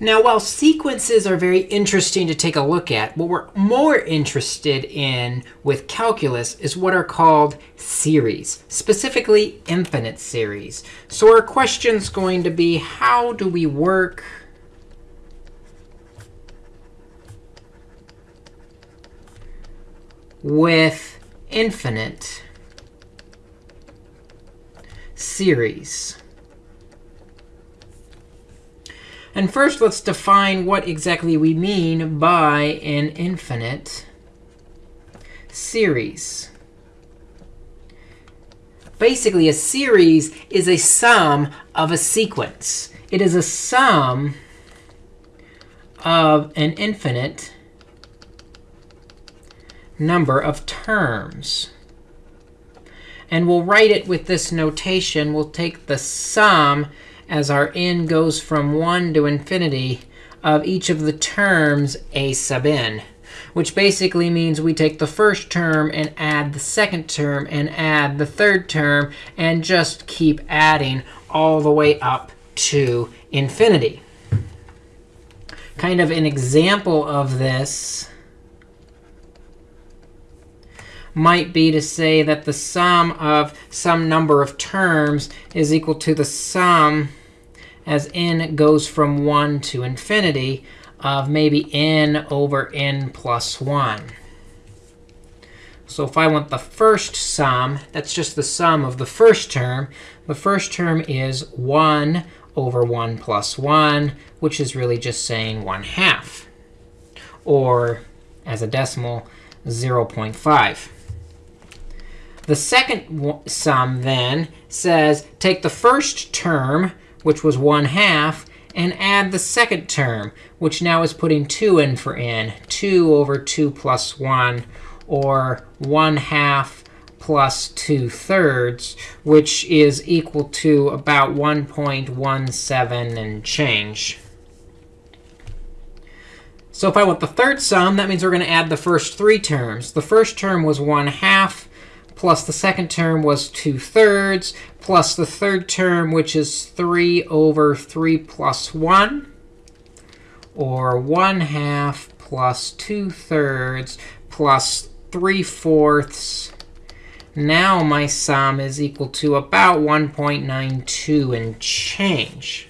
Now, while sequences are very interesting to take a look at, what we're more interested in with calculus is what are called series, specifically infinite series. So our question is going to be, how do we work with infinite series? And first, let's define what exactly we mean by an infinite series. Basically, a series is a sum of a sequence. It is a sum of an infinite number of terms. And we'll write it with this notation. We'll take the sum as our n goes from 1 to infinity of each of the terms a sub n, which basically means we take the first term and add the second term and add the third term and just keep adding all the way up to infinity. Kind of an example of this might be to say that the sum of some number of terms is equal to the sum as n goes from 1 to infinity of maybe n over n plus 1. So if I want the first sum, that's just the sum of the first term. The first term is 1 over 1 plus 1, which is really just saying 1 half, or as a decimal, 0.5. The second sum then says take the first term, which was 1 half, and add the second term, which now is putting 2 in for n, 2 over 2 plus 1, or 1 half plus 2 thirds, which is equal to about 1.17 and change. So if I want the third sum, that means we're going to add the first three terms. The first term was 1 half plus the second term was 2 thirds, plus the third term, which is 3 over 3 plus 1, or 1 half plus 2 thirds plus 3 fourths. Now my sum is equal to about 1.92 and change.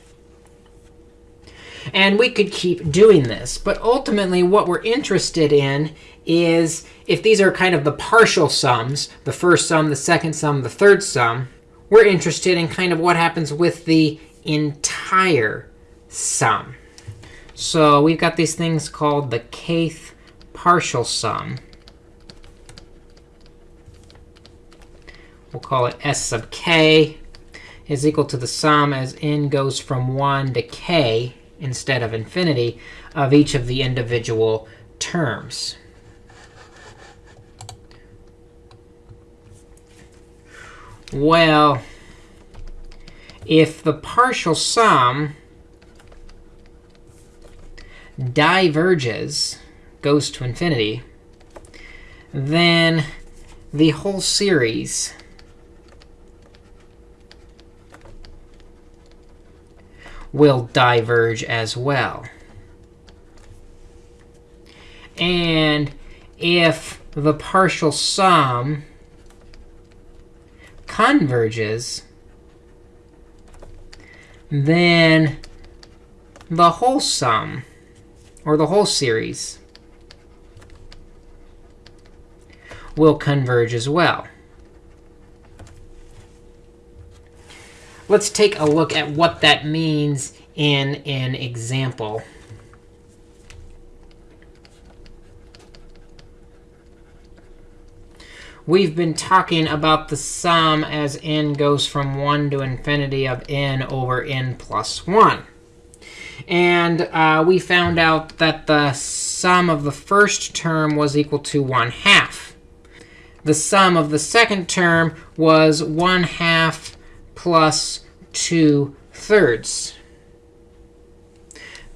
And we could keep doing this. But ultimately, what we're interested in is if these are kind of the partial sums, the first sum, the second sum, the third sum, we're interested in kind of what happens with the entire sum. So we've got these things called the kth partial sum. We'll call it s sub k is equal to the sum as n goes from 1 to k instead of infinity of each of the individual terms. Well, if the partial sum diverges, goes to infinity, then the whole series will diverge as well. And if the partial sum converges, then the whole sum, or the whole series, will converge as well. Let's take a look at what that means in an example. We've been talking about the sum as n goes from 1 to infinity of n over n plus 1. And uh, we found out that the sum of the first term was equal to 1 half. The sum of the second term was 1 half plus 2 thirds.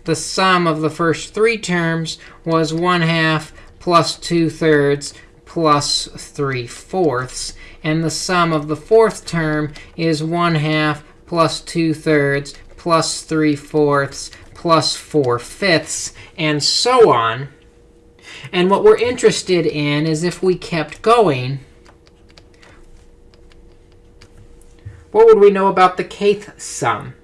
The sum of the first three terms was 1 half plus 2 thirds plus 3 fourths. And the sum of the fourth term is 1 half plus 2 thirds plus 3 fourths plus 4 fifths, and so on. And what we're interested in is if we kept going, what would we know about the kth sum?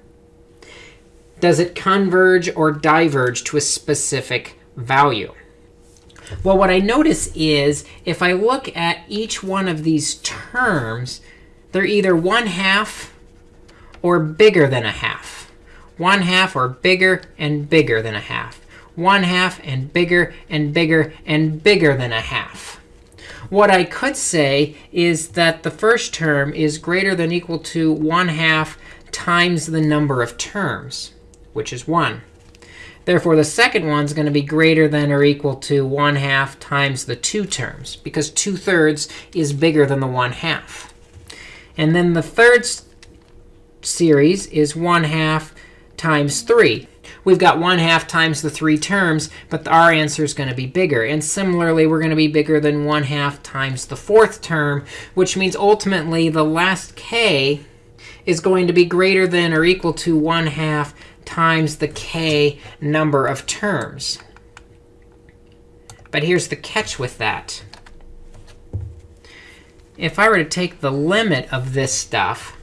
Does it converge or diverge to a specific value? Well, what I notice is if I look at each one of these terms, they're either 1 half or bigger than a half. 1 half or bigger and bigger than a half. 1 half and bigger and bigger and bigger than a half. What I could say is that the first term is greater than equal to 1 half times the number of terms, which is 1. Therefore, the second one is going to be greater than or equal to 1 half times the two terms, because 2 thirds is bigger than the 1 half. And then the third series is 1 half times 3. We've got 1 half times the three terms, but our answer is going to be bigger. And similarly, we're going to be bigger than 1 half times the fourth term, which means ultimately the last k is going to be greater than or equal to 1 half times the k number of terms. But here's the catch with that. If I were to take the limit of this stuff,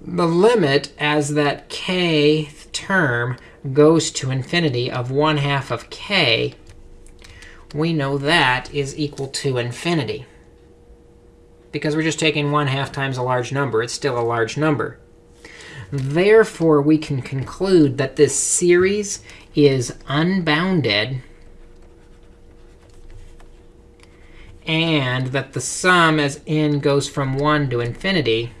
the limit as that k term goes to infinity of 1 half of k, we know that is equal to infinity. Because we're just taking 1 half times a large number. It's still a large number. Therefore, we can conclude that this series is unbounded and that the sum as n goes from 1 to infinity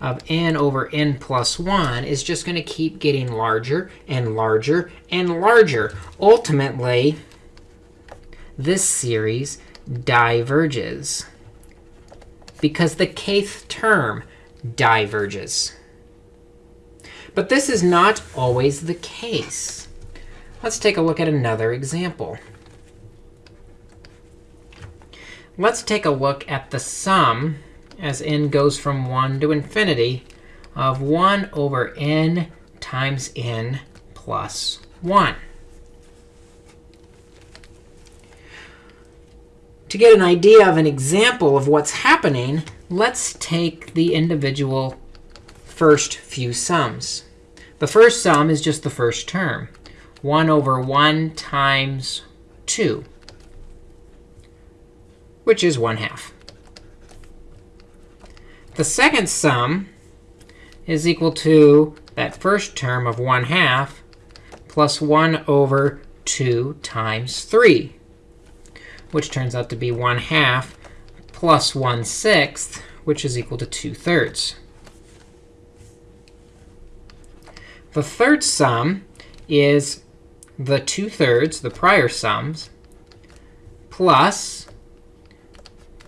of n over n plus 1 is just going to keep getting larger and larger and larger. Ultimately, this series diverges because the kth term diverges. But this is not always the case. Let's take a look at another example. Let's take a look at the sum, as n goes from 1 to infinity, of 1 over n times n plus 1. To get an idea of an example of what's happening, let's take the individual first few sums. The first sum is just the first term, 1 over 1 times 2, which is 1 half. The second sum is equal to that first term of 1 half plus 1 over 2 times 3, which turns out to be 1 half plus 1 sixth, which is equal to 2 thirds. The third sum is the 2 thirds, the prior sums, plus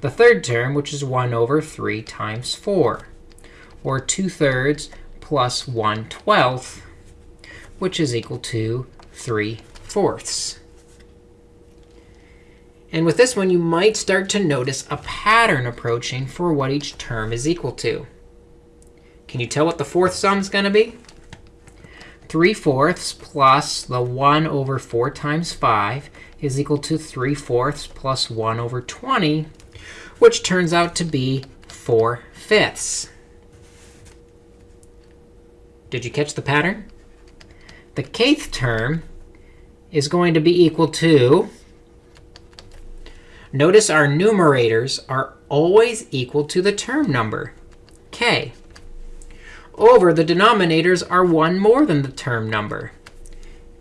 the third term, which is 1 over 3 times 4, or 2 thirds plus 1 twelfth, which is equal to 3 fourths. And with this one, you might start to notice a pattern approaching for what each term is equal to. Can you tell what the fourth sum is going to be? 3 fourths plus the 1 over 4 times 5 is equal to 3 fourths plus 1 over 20, which turns out to be 4 fifths. Did you catch the pattern? The kth term is going to be equal to Notice our numerators are always equal to the term number, k over the denominators are 1 more than the term number,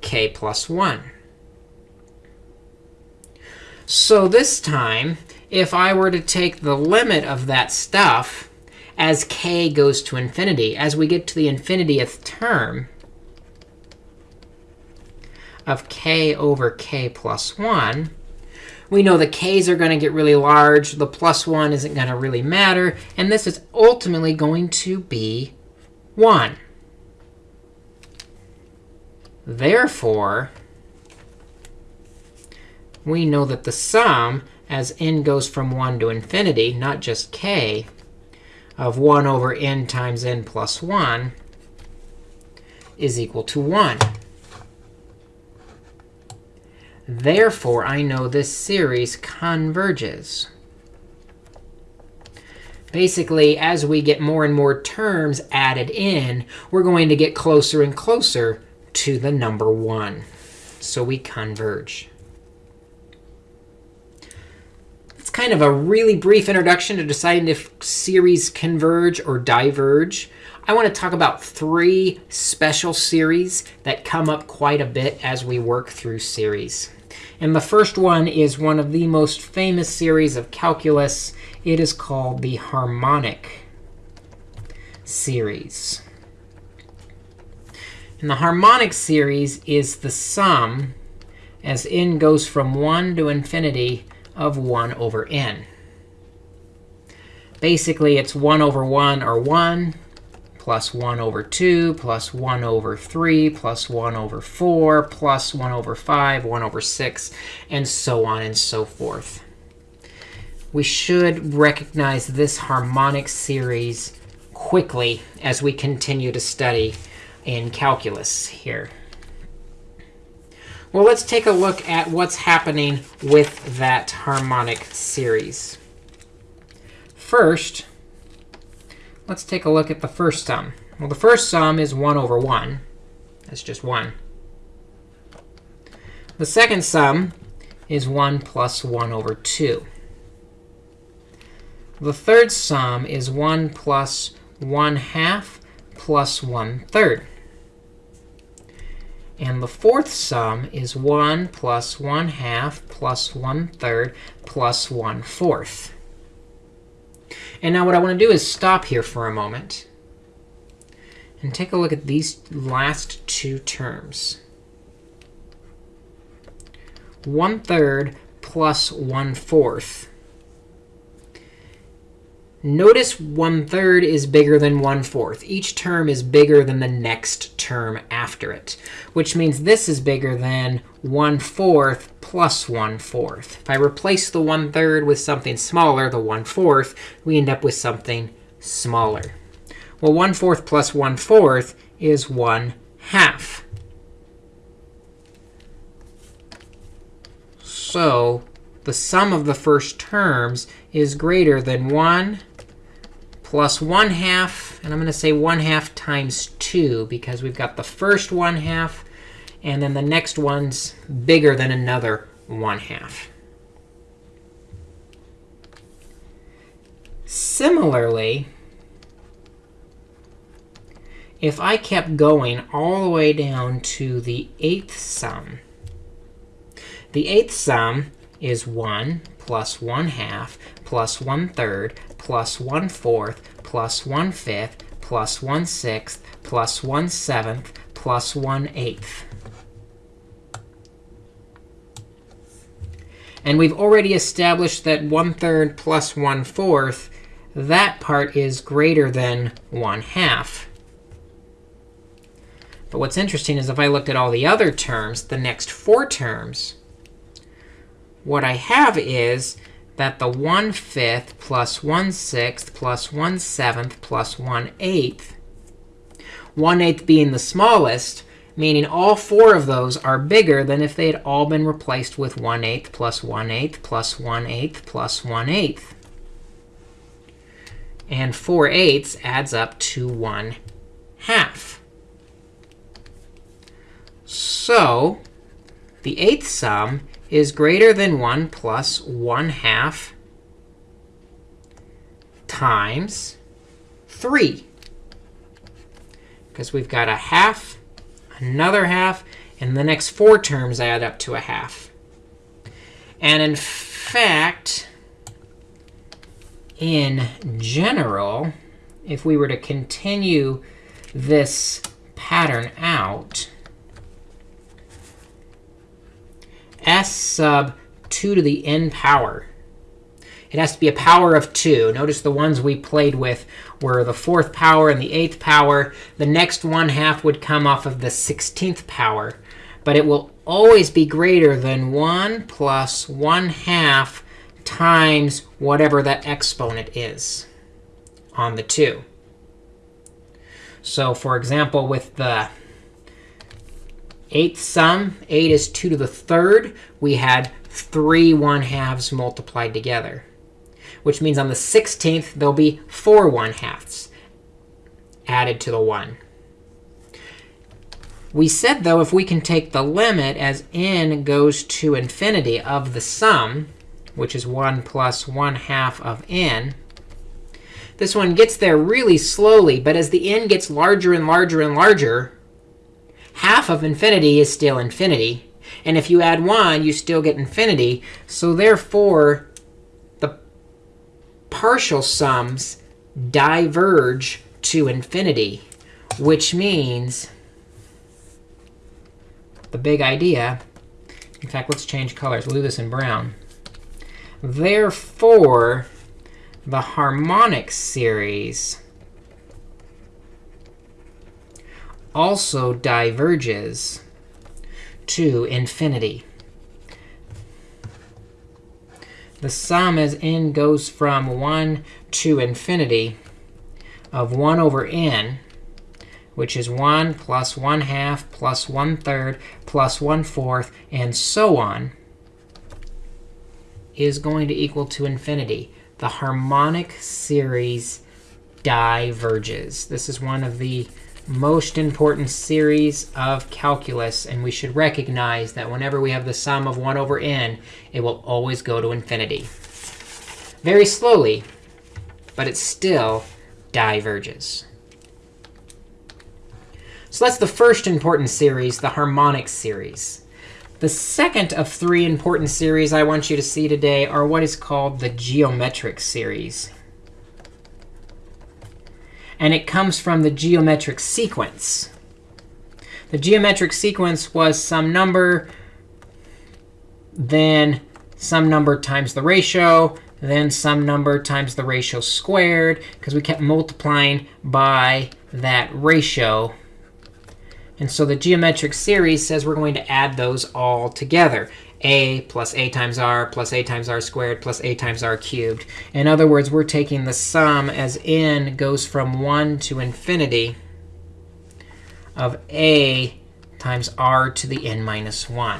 k plus 1. So this time, if I were to take the limit of that stuff as k goes to infinity, as we get to the infinitieth term of k over k plus 1, we know the k's are going to get really large. The plus 1 isn't going to really matter. And this is ultimately going to be 1. Therefore, we know that the sum, as n goes from 1 to infinity, not just k, of 1 over n times n plus 1, is equal to 1. Therefore, I know this series converges. Basically, as we get more and more terms added in, we're going to get closer and closer to the number 1. So we converge. It's kind of a really brief introduction to deciding if series converge or diverge. I want to talk about three special series that come up quite a bit as we work through series. And the first one is one of the most famous series of calculus. It is called the harmonic series. And the harmonic series is the sum, as n goes from 1 to infinity, of 1 over n. Basically, it's 1 over 1 or 1 plus 1 over 2 plus 1 over 3 plus 1 over 4 plus 1 over 5, 1 over 6, and so on and so forth. We should recognize this harmonic series quickly as we continue to study in calculus here. Well, let's take a look at what's happening with that harmonic series. First, let's take a look at the first sum. Well, the first sum is 1 over 1. That's just 1. The second sum is 1 plus 1 over 2. The third sum is 1 plus 1 half plus 1 third. And the fourth sum is 1 plus 1 half plus 1 third plus 1 fourth. And now what I want to do is stop here for a moment and take a look at these last two terms. 1 third plus 1 fourth. Notice 1 third is bigger than 1 fourth. Each term is bigger than the next term after it, which means this is bigger than 1 fourth plus 1 fourth. If I replace the 1 third with something smaller, the 1 fourth, we end up with something smaller. Well, 1 fourth plus 1 fourth is 1 half. So the sum of the first terms is greater than 1 plus 1 half. And I'm going to say 1 half times 2, because we've got the first 1 half and then the next one's bigger than another 1 half. Similarly, if I kept going all the way down to the eighth sum, the eighth sum is 1 plus 1 half plus 1 third plus 1 fourth plus 1 fifth plus 1 sixth plus 1 seventh plus 1 eighth. And we've already established that 1 third plus 1 fourth, that part is greater than 1 half. But what's interesting is if I looked at all the other terms, the next four terms, what I have is that the 1 fifth plus 1 sixth plus 1 seventh plus 1 eighth, 1 eighth being the smallest, meaning all four of those are bigger than if they had all been replaced with 1 eighth plus 1 eighth plus 1 eighth plus 1 eighth. And 4 eighths adds up to 1 half. So the eighth sum is greater than 1 plus 1 half times 3. Because we've got a half another half, and the next four terms add up to a half. And in fact, in general, if we were to continue this pattern out, s sub 2 to the n power it has to be a power of 2. Notice the ones we played with were the fourth power and the eighth power. The next one half would come off of the 16th power. But it will always be greater than 1 plus 1 half times whatever that exponent is on the 2. So for example, with the eighth sum, 8 is 2 to the third. We had three 1 halves multiplied together, which means on the 16th, there'll be four 1 halves added to the 1. We said, though, if we can take the limit as n goes to infinity of the sum, which is 1 plus 1 half of n, this one gets there really slowly. But as the n gets larger and larger and larger, half of infinity is still infinity. And if you add 1, you still get infinity. So therefore, the partial sums diverge to infinity, which means the big idea. In fact, let's change colors. We'll do this in brown. Therefore, the harmonic series also diverges to infinity. The sum as n goes from 1 to infinity of 1 over n which is 1 plus 1 half plus 1 third plus 1 fourth, and so on, is going to equal to infinity. The harmonic series diverges. This is one of the most important series of calculus. And we should recognize that whenever we have the sum of 1 over n, it will always go to infinity. Very slowly, but it still diverges. So that's the first important series, the harmonic series. The second of three important series I want you to see today are what is called the geometric series. And it comes from the geometric sequence. The geometric sequence was some number, then some number times the ratio, then some number times the ratio squared, because we kept multiplying by that ratio and so the geometric series says we're going to add those all together. A plus a times r plus a times r squared plus a times r cubed. In other words, we're taking the sum as n goes from 1 to infinity of a times r to the n minus 1.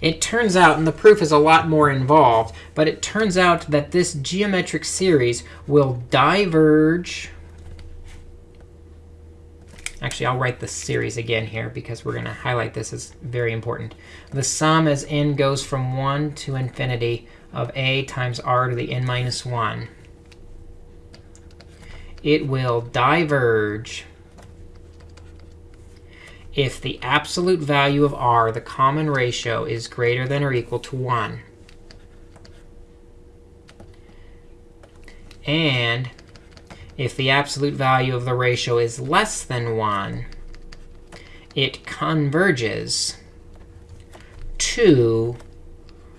It turns out, and the proof is a lot more involved, but it turns out that this geometric series will diverge Actually, I'll write the series again here because we're going to highlight this as very important. The sum as n goes from 1 to infinity of a times r to the n minus 1. It will diverge if the absolute value of r, the common ratio, is greater than or equal to 1. And if the absolute value of the ratio is less than 1, it converges to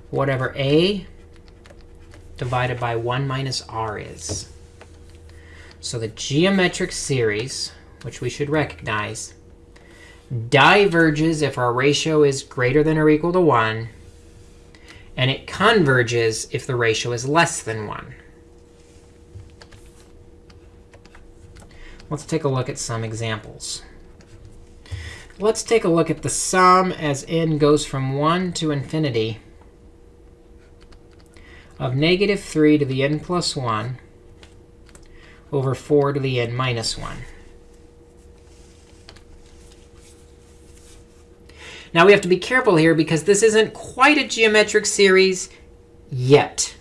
whatever a divided by 1 minus r is. So the geometric series, which we should recognize, diverges if our ratio is greater than or equal to 1, and it converges if the ratio is less than 1. Let's take a look at some examples. Let's take a look at the sum as n goes from 1 to infinity of negative 3 to the n plus 1 over 4 to the n minus 1. Now, we have to be careful here because this isn't quite a geometric series yet.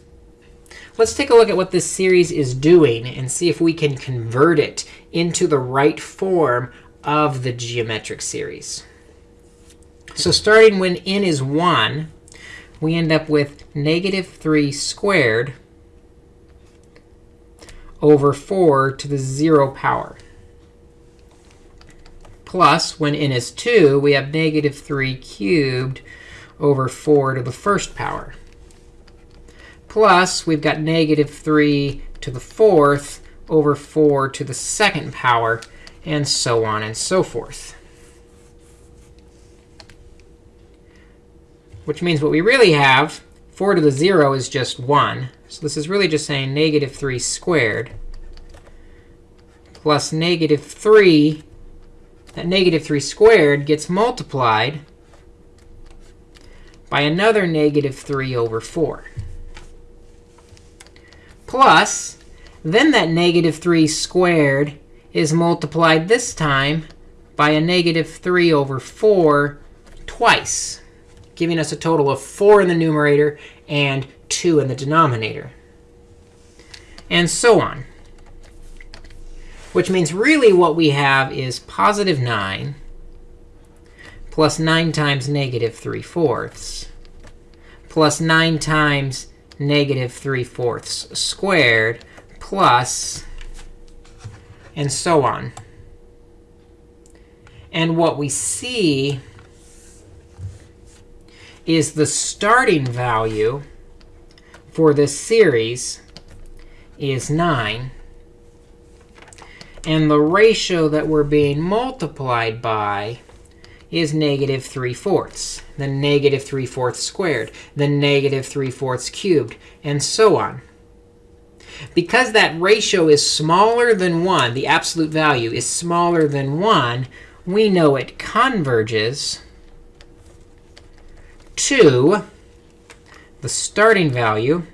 Let's take a look at what this series is doing and see if we can convert it into the right form of the geometric series. So starting when n is 1, we end up with negative 3 squared over 4 to the 0 power. Plus, when n is 2, we have negative 3 cubed over 4 to the first power. Plus, we've got negative 3 to the fourth over 4 to the second power, and so on and so forth. Which means what we really have, 4 to the 0 is just 1. So this is really just saying negative 3 squared plus negative 3 that negative 3 squared gets multiplied by another negative 3 over 4. Plus, then that negative 3 squared is multiplied this time by a negative 3 over 4 twice, giving us a total of 4 in the numerator and 2 in the denominator. And so on. Which means really what we have is positive 9 plus 9 times negative 3 fourths plus 9 times negative 3 fourths squared plus and so on. And what we see is the starting value for this series is 9. And the ratio that we're being multiplied by is negative 3 fourths, then negative 3 fourths squared, then negative 3 fourths cubed, and so on. Because that ratio is smaller than 1, the absolute value is smaller than 1, we know it converges to the starting value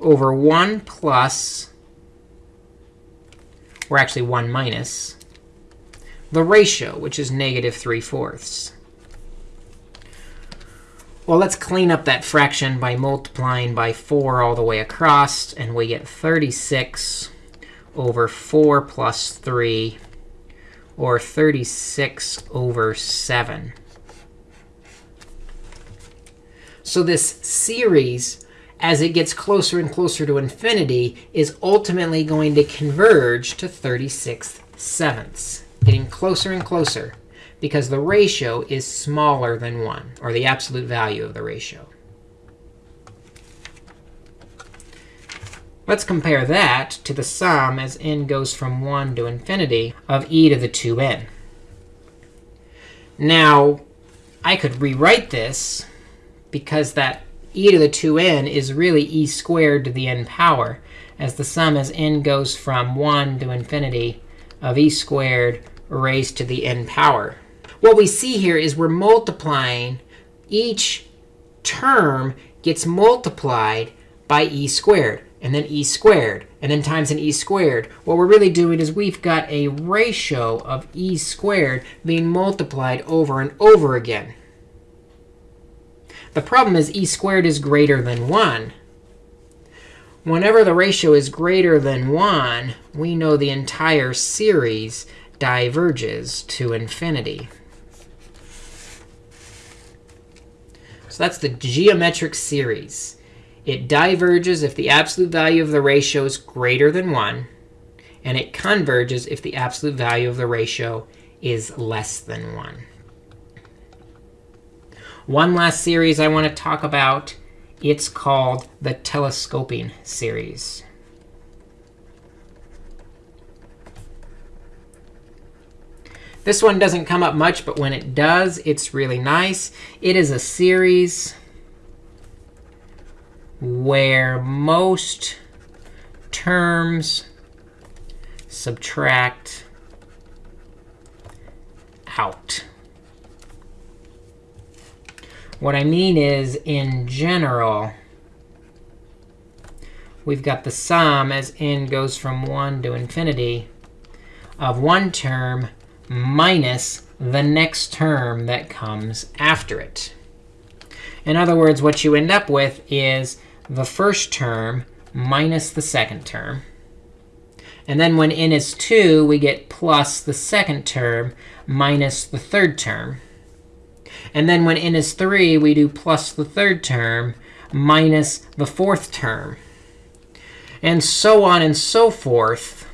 over 1 plus, or actually 1 minus, the ratio, which is negative 3 fourths. Well, let's clean up that fraction by multiplying by 4 all the way across. And we get 36 over 4 plus 3, or 36 over 7. So this series, as it gets closer and closer to infinity, is ultimately going to converge to 36 sevenths, getting closer and closer because the ratio is smaller than 1, or the absolute value of the ratio. Let's compare that to the sum as n goes from 1 to infinity of e to the 2n. Now, I could rewrite this because that e to the 2n is really e squared to the n power, as the sum as n goes from 1 to infinity of e squared raised to the n power. What we see here is we're multiplying. Each term gets multiplied by e squared, and then e squared, and then times an e squared. What we're really doing is we've got a ratio of e squared being multiplied over and over again. The problem is e squared is greater than 1. Whenever the ratio is greater than 1, we know the entire series diverges to infinity. So that's the geometric series. It diverges if the absolute value of the ratio is greater than 1. And it converges if the absolute value of the ratio is less than 1. One last series I want to talk about. It's called the telescoping series. This one doesn't come up much, but when it does, it's really nice. It is a series where most terms subtract out. What I mean is, in general, we've got the sum as n goes from 1 to infinity of one term minus the next term that comes after it. In other words, what you end up with is the first term minus the second term. And then when n is 2, we get plus the second term minus the third term. And then when n is 3, we do plus the third term minus the fourth term. And so on and so forth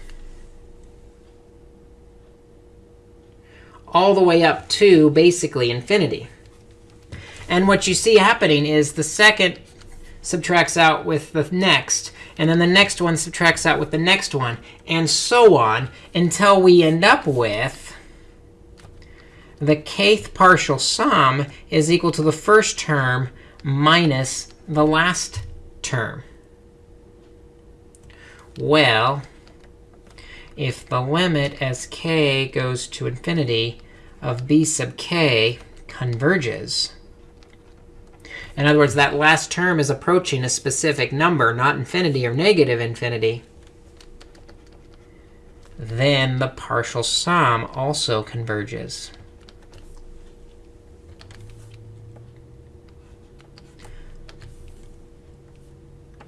all the way up to basically infinity. And what you see happening is the second subtracts out with the next, and then the next one subtracts out with the next one, and so on until we end up with the kth partial sum is equal to the first term minus the last term. Well, if the limit as k goes to infinity of b sub k converges. In other words, that last term is approaching a specific number, not infinity or negative infinity. Then the partial sum also converges.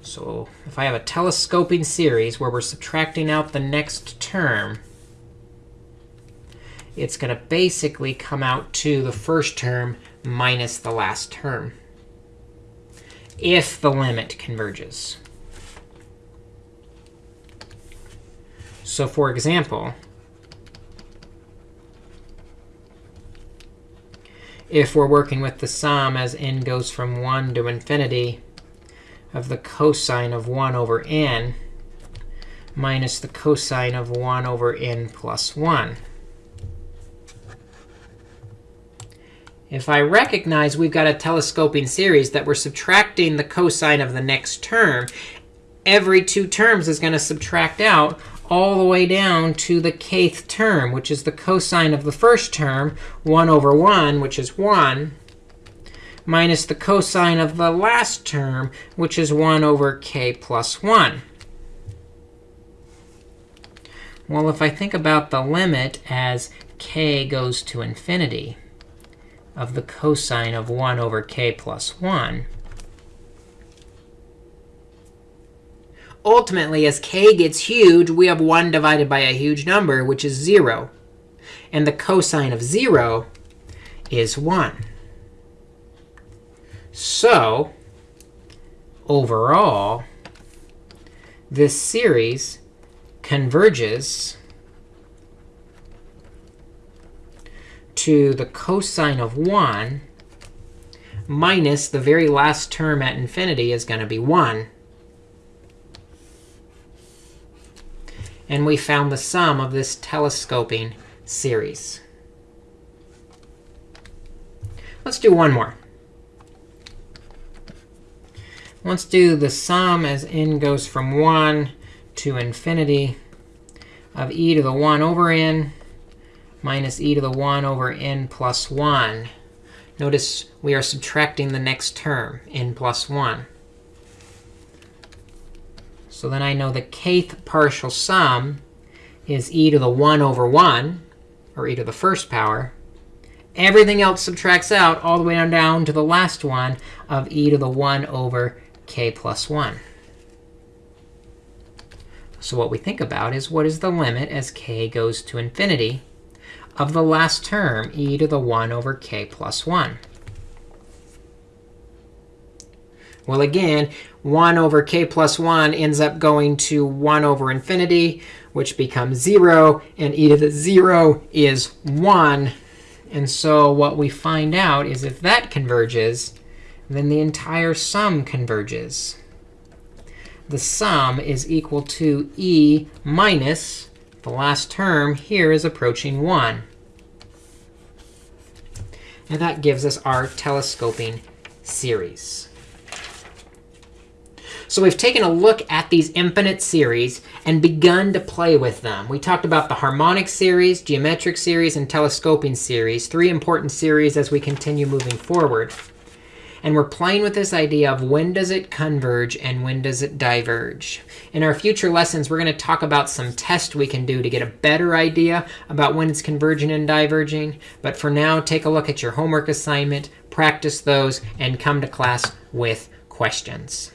So if I have a telescoping series where we're subtracting out the next term, it's going to basically come out to the first term minus the last term if the limit converges. So for example, if we're working with the sum as n goes from 1 to infinity, of the cosine of 1 over n minus the cosine of 1 over n plus 1. If I recognize we've got a telescoping series that we're subtracting the cosine of the next term, every two terms is going to subtract out all the way down to the kth term, which is the cosine of the first term, 1 over 1, which is 1, minus the cosine of the last term, which is 1 over k plus 1. Well, if I think about the limit as k goes to infinity of the cosine of 1 over k plus 1, ultimately, as k gets huge, we have 1 divided by a huge number, which is 0. And the cosine of 0 is 1. So overall, this series converges to the cosine of 1 minus the very last term at infinity is going to be 1. And we found the sum of this telescoping series. Let's do one more. Let's do the sum as n goes from 1 to infinity of e to the 1 over n minus e to the 1 over n plus 1. Notice we are subtracting the next term, n plus 1. So then I know the kth partial sum is e to the 1 over 1, or e to the first power. Everything else subtracts out all the way down, down to the last one of e to the 1 over k plus 1. So what we think about is what is the limit as k goes to infinity of the last term, e to the 1 over k plus 1? Well, again, 1 over k plus 1 ends up going to 1 over infinity, which becomes 0. And e to the 0 is 1. And so what we find out is if that converges, then the entire sum converges. The sum is equal to e minus the last term here is approaching 1. And that gives us our telescoping series. So we've taken a look at these infinite series and begun to play with them. We talked about the harmonic series, geometric series, and telescoping series, three important series as we continue moving forward. And we're playing with this idea of when does it converge and when does it diverge. In our future lessons, we're going to talk about some tests we can do to get a better idea about when it's converging and diverging. But for now, take a look at your homework assignment, practice those, and come to class with questions.